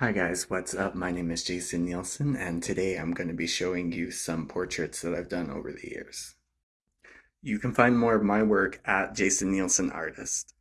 Hi guys, what's up? My name is Jason Nielsen and today I'm going to be showing you some portraits that I've done over the years. You can find more of my work at Jason Nielsen Artist.